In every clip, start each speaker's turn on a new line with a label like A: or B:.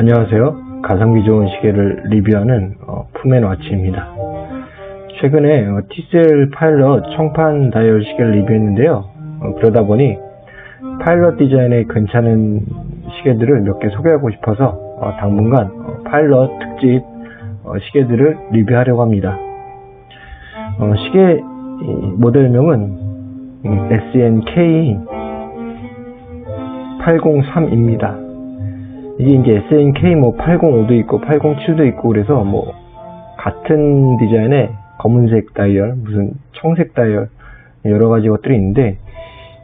A: 안녕하세요. 가성비 좋은 시계를 리뷰하는 어, 푸맨와치입니다. 최근에 어, TCL 파일럿 청판 다이얼 시계를 리뷰했는데요. 어, 그러다 보니 파일럿 디자인의 괜찮은 시계들을 몇 개 소개하고 싶어서 어, 당분간 어, 파일럿 특집 어, 시계들을 리뷰하려고 합니다. 어, 시계 이 모델명은 음, SNK 803입니다. 이게 이제 SNK 뭐 805도 있고 807도 있고 그래서 뭐 같은 디자인의 검은색 다이얼, 무슨 청색 다이얼 여러 가지 것들이 있는데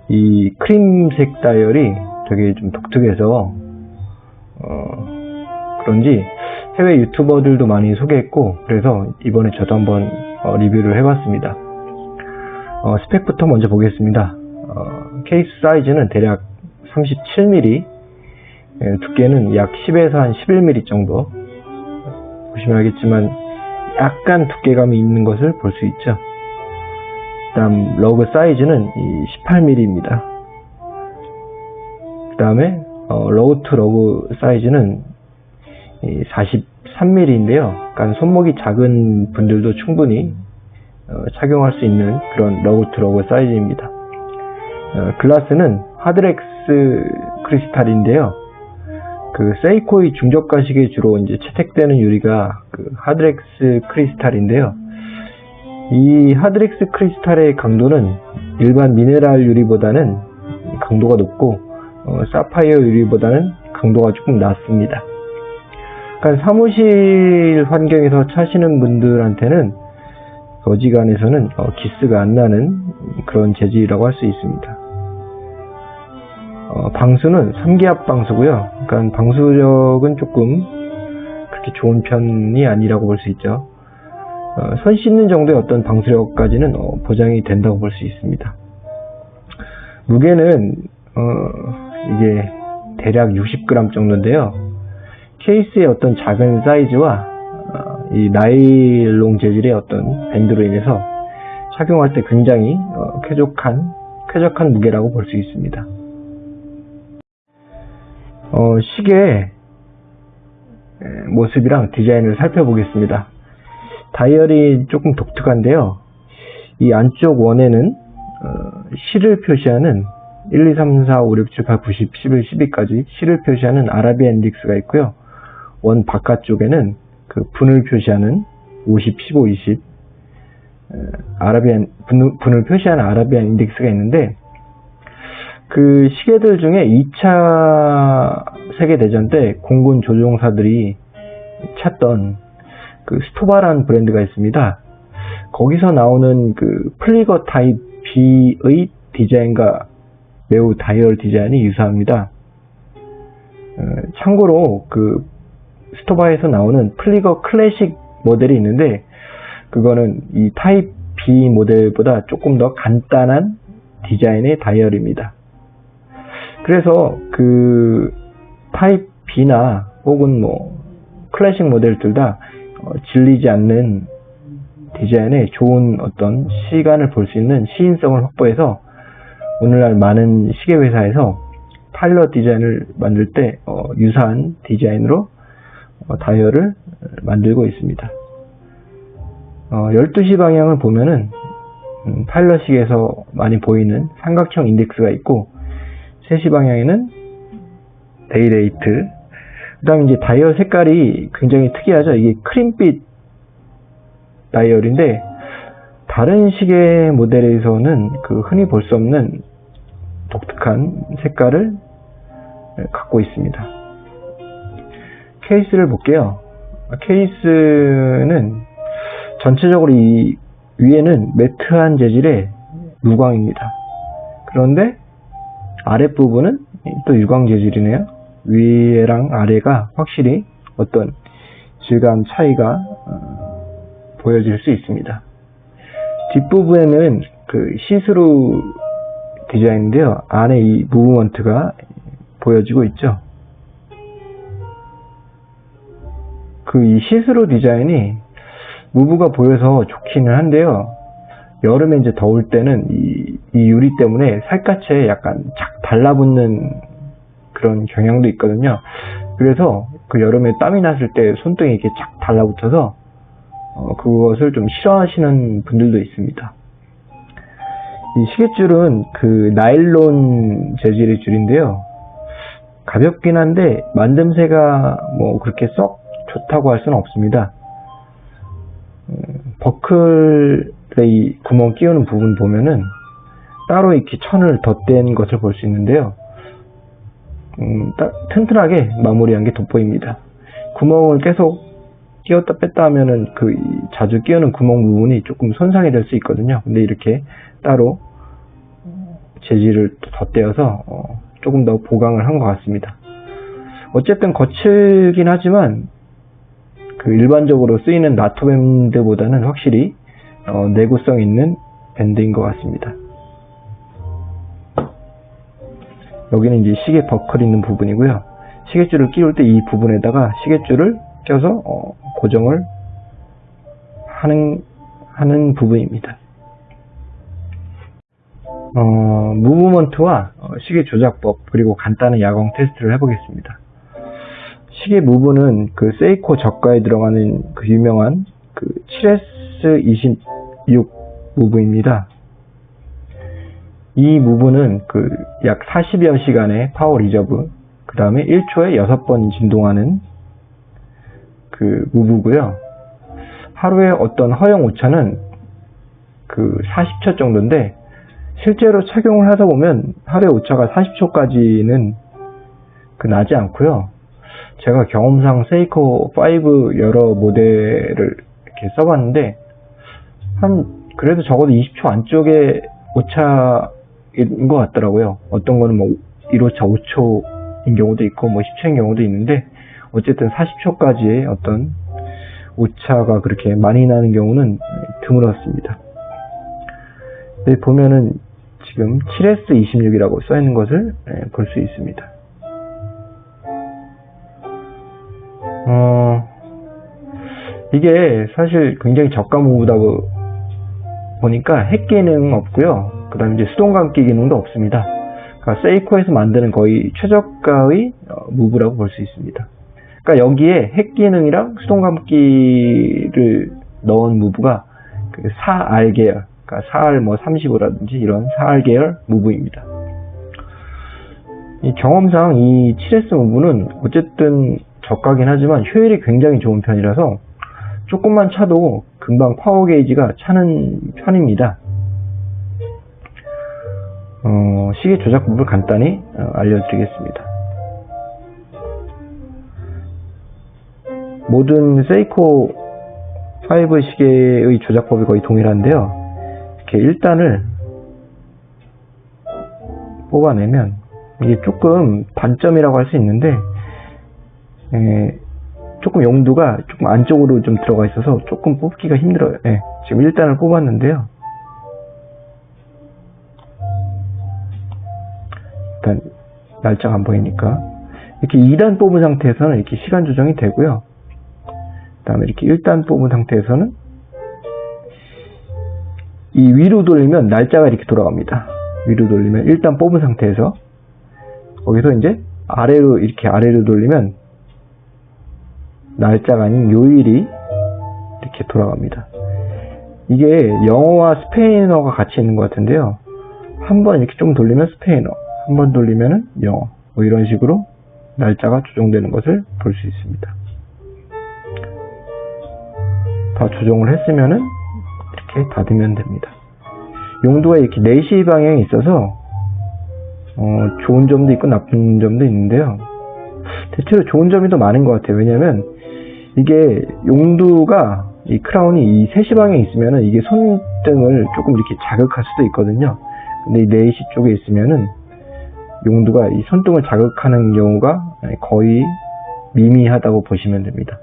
A: 이 크림색 다이얼이 되게 좀 독특해서 어 그런지 해외 유튜버들도 많이 소개했고 그래서 이번에 저도 한번 어, 리뷰를 해봤습니다. 어, 스펙부터 먼저 보겠습니다. 어, 케이스 사이즈는 대략 37mm 예, 두께는 약 10에서 한 11mm 정도 보시면 알겠지만 약간 두께감이 있는 것을 볼 수 있죠. 그 다음 lug 사이즈는 18mm입니다. 그 다음에 어, lug to lug 사이즈는 43mm인데요. 그러니까 손목이 작은 분들도 충분히 어, 착용할 수 있는 그런 lug to lug 사이즈입니다. 어, 글라스는 하드렉스 크리스탈인데요 그 세이코의 중저가 시계에 주로 이제 채택되는 유리가 그 하드렉스 크리스탈인데요. 이 하드렉스 크리스탈의 강도는 일반 미네랄 유리보다는 강도가 높고 어, 사파이어 유리보다는 강도가 조금 낮습니다. 그러니까 사무실 환경에서 차시는 분들한테는 어지간해서는 어, 기스가 안 나는 그런 재질이라고 할 수 있습니다. 어, 방수는 3기압 방수고요. 그러니까 방수력은 조금 그렇게 좋은 편이 아니라고 볼 수 있죠. 어, 손 씻는 정도의 어떤 방수력까지는 어, 보장이 된다고 볼 수 있습니다. 무게는 어, 이게 대략 60g 정도인데요. 케이스의 어떤 작은 사이즈와 어, 이 나일론 재질의 어떤 밴드로 인해서 착용할 때 굉장히 어, 쾌적한 쾌적한 무게라고 볼 수 있습니다. 어, 시계 모습이랑 디자인을 살펴보겠습니다. 다이얼이 조금 독특한데요. 이 안쪽 원에는 어, 시를 표시하는 1, 2, 3, 4, 5, 6, 7, 8, 9, 10, 11, 12까지 시를 표시하는 아라비아 인덱스가 있고요. 원 바깥쪽에는 그 분을 표시하는 50, 15, 20 아라비안 분을 표시하는 아라비안 인덱스가 있는데 그 시계들 중에 2차 세계대전 때 공군 조종사들이 찾던 그 스토바라는 브랜드가 있습니다. 거기서 나오는 그 플리거 타입 B의 디자인과 매우 다이얼 디자인이 유사합니다. 어, 참고로 그 스토바에서 나오는 플리거 클래식 모델이 있는데 그거는 이 타입 B 모델보다 조금 더 간단한 디자인의 다이얼입니다. 그래서 그 타입 B나 혹은 뭐 클래식 모델들 다 어, 질리지 않는 디자인에 좋은 어떤 시간을 볼 수 있는 시인성을 확보해서 오늘날 많은 시계 회사에서 파일럿 디자인을 만들 때 어, 유사한 디자인으로 어, 다이얼을 만들고 있습니다. 12시 어, 방향을 보면은 음, 파일럿식에서 많이 보이는 삼각형 인덱스가 있고 3시 방향에는 데이레이트. 그 다음에 이제 다이얼 색깔이 굉장히 특이하죠. 이게 크림빛 다이얼인데 다른 시계 모델에서는 그 흔히 볼 수 없는 독특한 색깔을 갖고 있습니다. 케이스를 볼게요. 케이스는 전체적으로 이 위에는 매트한 재질의 무광입니다. 그런데 아랫부분은 또 유광 재질이네요. 위랑 아래가 확실히 어떤 질감 차이가 어, 보여질 수 있습니다. 뒷부분에는 그 시스루 디자인인데요. 안에 이 무브먼트가 보여지고 있죠. 그 이 시스루 디자인이 무브가 보여서 좋기는 한데요. 여름에 이제 더울 때는 이, 이 유리 때문에 살갗에 약간 착 달라붙는 그런 경향도 있거든요. 그래서 그 여름에 땀이 났을 때 손등에 이렇게 착 달라붙어서 어, 그것을 좀 싫어하시는 분들도 있습니다. 이 시계줄은 그 나일론 재질의 줄인데요. 가볍긴 한데 만듦새가 뭐 그렇게 썩 좋다고 할 수는 없습니다. 음, 버클 에이 구멍 끼우는 부분 보면은 따로 이렇게 천을 덧댄 것을 볼 수 있는데요. 음, 튼튼하게 마무리한 게 돋보입니다. 구멍을 계속 끼웠다 뺐다 하면은 그 자주 끼우는 구멍 부분이 조금 손상이 될 수 있거든요. 근데 이렇게 따로 재질을 덧대어서 어, 조금 더 보강을 한 것 같습니다. 어쨌든 거칠긴 하지만 그 일반적으로 쓰이는 나토 밴드보다는 확실히 어, 내구성 있는 밴드인 것 같습니다. 여기는 이제 시계 버클 있는 부분이고요. 시계줄을 끼울 때 이 부분에다가 시계줄을 껴서 어, 고정을 하는 하는 부분입니다. 어, 무브먼트와 어, 시계 조작법 그리고 간단한 야광 테스트를 해보겠습니다. 시계 무브는 그 세이코 저가에 들어가는 그 유명한 그 7S26 무브입니다. 이 무브는 그 약 40여 시간의 power reserve, 그 다음에 1초에 6번 진동하는 그 무브고요. 하루에 어떤 허용 오차는 그 40초 정도인데 실제로 착용을 하다 보면 하루에 오차가 40초까지는 그 나지 않고요. 제가 경험상 세이코 5 여러 모델을 이렇게 써봤는데 한 그래도 적어도 20초 안쪽에 오차인 것 같더라고요. 어떤 거는 뭐 1오차 5초인 경우도 있고 뭐 10초인 경우도 있는데 어쨌든 40초까지의 어떤 오차가 그렇게 많이 나는 경우는 드물었습니다. 여기 보면은 지금 7S26이라고 써 있는 것을 예, 볼수 있습니다. 어, 이게 사실 굉장히 저가 무브다 보니까 핵 기능 없고요. 그 다음에 이제 수동 감기 기능도 없습니다. 그러니까 세이코에서 만드는 거의 최저가의 어, 무브라고 볼 수 있습니다. 그러니까 여기에 핵 기능이랑 수동 감기를 넣은 무브가 그 4R 계열, 그러니까 4R 뭐 35라든지 이런 4R 계열 무브입니다. 이 경험상 이 7S 무브는 어쨌든 저가긴 하지만 효율이 굉장히 좋은 편이라서 조금만 차도 금방 파워 게이지가 차는 편입니다. 어, 시계 조작법을 간단히 어, 알려드리겠습니다. 모든 세이코 5 시계의 조작법이 거의 동일한데요. 이렇게 1단을 뽑아내면 이게 조금 반점이라고 할 수 있는데 에, 조금 용두가 조금 안쪽으로 좀 들어가 있어서 조금 뽑기가 힘들어요. 예, 지금 1단을 뽑았는데요. 일단 날짜가 안 보이니까 이렇게 2단 뽑은 상태에서는 이렇게 시간 조정이 되고요. 다음에 이렇게 1단 뽑은 상태에서는 이 위로 돌리면 날짜가 이렇게 돌아갑니다. 위로 돌리면 1단 뽑은 상태에서 거기서 이제 아래로 이렇게 아래로 돌리면 날짜가 아닌 요일이 이렇게 돌아갑니다. 이게 영어와 스페인어가 같이 있는 것 같은데요. 한 번 이렇게 좀 돌리면 스페인어, 한 번 돌리면 영어, 뭐 이런 식으로 날짜가 조정되는 것을 볼 수 있습니다. 다 조정을 했으면은 이렇게 닫으면 됩니다. 용도가 이렇게 4시 방향이 있어서 어, 좋은 점도 있고 나쁜 점도 있는데요. 대체로 좋은 점이 더 많은 것 같아요. 왜냐면 이게 용두가 이 크라운이 이 3시 방향에 있으면은 이게 손등을 조금 이렇게 자극할 수도 있거든요. 근데 이 4시 쪽에 있으면은 용두가 이 손등을 자극하는 경우가 거의 미미하다고 보시면 됩니다.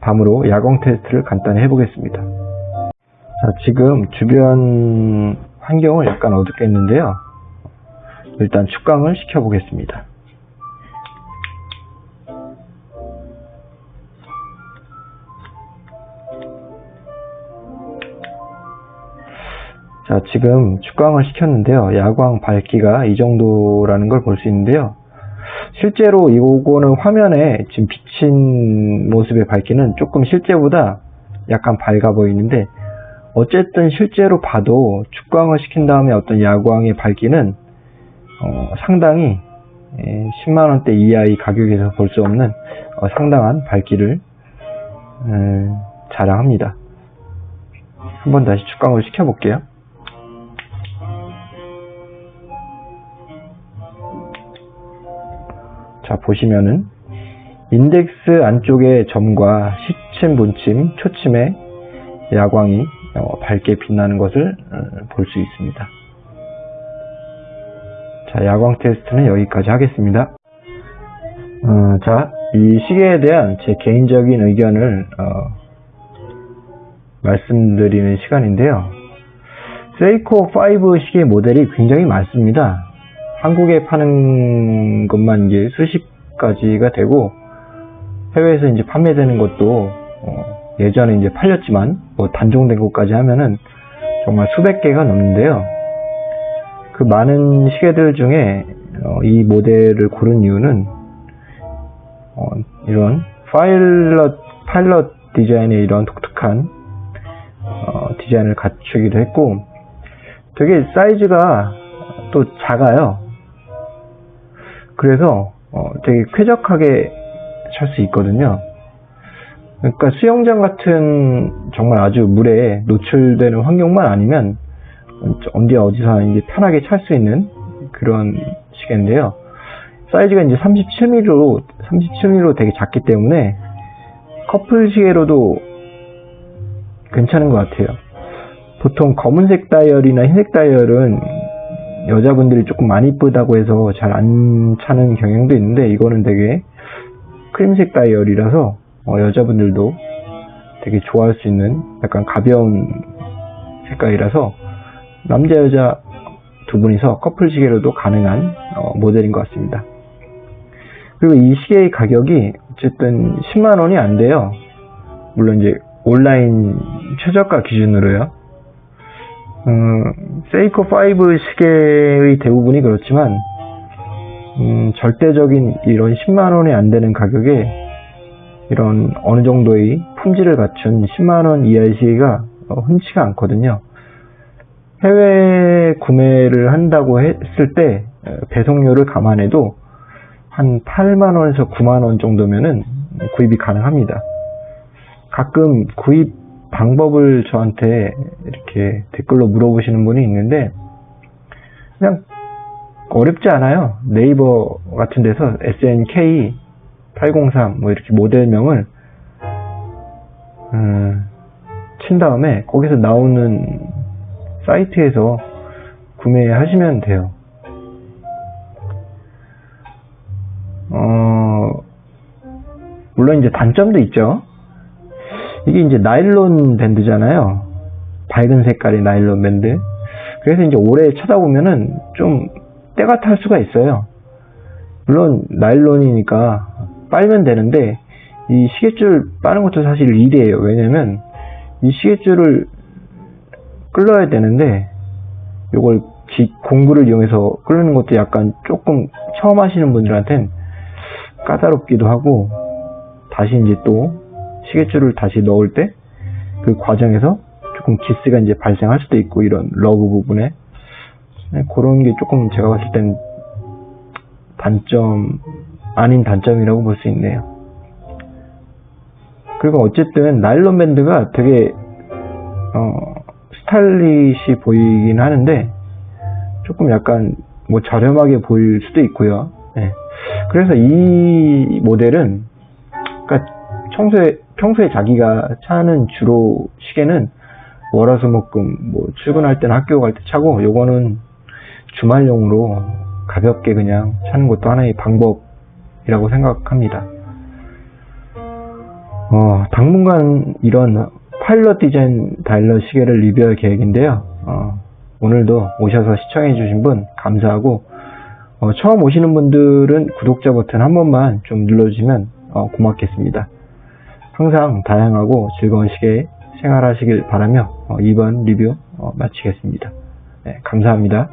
A: 다음으로 야광 테스트를 간단히 해보겠습니다. 자, 지금 주변 환경을 약간 어둡게 했는데요. 일단 축광을 시켜보겠습니다. 자, 지금 축광을 시켰는데요. 야광 밝기가 이 정도라는 걸 볼 수 있는데요. 실제로 이거는 화면에 지금 비친 모습의 밝기는 조금 실제보다 약간 밝아 보이는데 어쨌든 실제로 봐도 축광을 시킨 다음에 어떤 야광의 밝기는 어, 상당히 10만원대 예, 이하의 가격에서 볼 수 없는 어, 상당한 밝기를 음, 자랑합니다. 한번 다시 축광을 시켜볼게요. 자 보시면은 인덱스 안쪽의 점과 시침, 분침, 초침의 야광이 어, 밝게 빛나는 것을 어, 볼수 있습니다. 자, 야광 테스트는 여기까지 하겠습니다. 어, 자, 이 시계에 대한 제 개인적인 의견을 어, 말씀드리는 시간인데요. 세이코 5 시계 모델이 굉장히 많습니다. 한국에 파는 것만 이제 수십 가지가 되고 해외에서 이제 판매되는 것도 어 예전에 이제 팔렸지만 뭐 단종된 것까지 하면은 정말 수백 개가 넘는데요. 그 많은 시계들 중에 어 이 모델을 고른 이유는 어 이런 파일럿 파일럿 디자인의 이런 독특한 어 디자인을 갖추기도 했고 되게 사이즈가 또 작아요. 그래서 어, 되게 쾌적하게 찰수 있거든요. 그러니까 수영장 같은 정말 아주 물에 노출되는 환경만 아니면 언제 어디서 이제 편하게 찰 수 있는 그런 시계인데요. 사이즈가 이제 37mm로 37mm로 되게 작기 때문에 커플 시계로도 괜찮은 것 같아요. 보통 검은색 다이얼이나 흰색 다이얼은 여자분들이 조금 많이 이쁘다고 해서 잘 안 차는 경향도 있는데 이거는 되게 크림색 다이얼이라서 어, 여자분들도 되게 좋아할 수 있는 약간 가벼운 색깔이라서 남자 여자 두 분이서 커플 시계로도 가능한 어, 모델인 것 같습니다. 그리고 이 시계의 가격이 어쨌든 10만 원이 안 돼요. 물론 이제 온라인 최저가 기준으로요. 음, 세이코 5 시계의 대부분이 그렇지만 음, 절대적인 이런 10만 원이 안 되는 가격에 이런 어느 정도의 품질을 갖춘 10만 원 이하의 시계가 어, 흔치가 않거든요. 해외 구매를 한다고 했을 때 배송료를 감안해도 한 8만 원에서 9만 원 정도면은 구입이 가능합니다. 가끔 구입 방법을 저한테 이렇게 댓글로 물어보시는 분이 있는데 그냥 어렵지 않아요. 네이버 같은 데서 SNK 803 뭐 이렇게 모델명을 음, 친 다음에 거기서 나오는 사이트에서 구매하시면 돼요. 어, 물론 이제 단점도 있죠. 이게 이제 나일론 밴드잖아요. 밝은 색깔의 나일론 밴드. 그래서 이제 오래 쳐다보면은 좀 때가 탈 수가 있어요. 물론 나일론이니까 빨면 되는데 이 시계줄 빠는 것도 사실 일이에요. 왜냐면 이 시계줄을 끌러야 되는데 이걸 공구를 이용해서 끄르는 것도 약간 조금 처음 하시는 분들한텐 까다롭기도 하고 다시 이제 또 시계줄을 다시 넣을 때 그 과정에서 조금 기스가 이제 발생할 수도 있고 이런 lug 부분에 네, 그런 게 조금 제가 봤을 땐 단점 아닌 단점이라고 볼 수 있네요. 그리고 어쨌든 나일론 밴드가 되게 어, 스타일리시 보이긴 하는데 조금 약간 뭐 저렴하게 보일 수도 있고요. 네. 그래서 이 모델은 그러니까 평소에 평소에 자기가 차는 주로 시계는 월화수목금 뭐 출근할 때는 학교 갈 때 차고 요거는 주말용으로 가볍게 그냥 차는 것도 하나의 방법이라고 생각합니다. 어, 당분간 이런 파일럿 디자인 다일러 시계를 리뷰할 계획인데요. 어, 오늘도 오셔서 시청해주신 분 감사하고 어, 처음 오시는 분들은 구독자 버튼 한 번만 좀 눌러주시면 어, 고맙겠습니다. 항상 다양하고 즐거운 시계 생활하시길 바라며 어, 이번 리뷰 어, 마치겠습니다. 네, 감사합니다.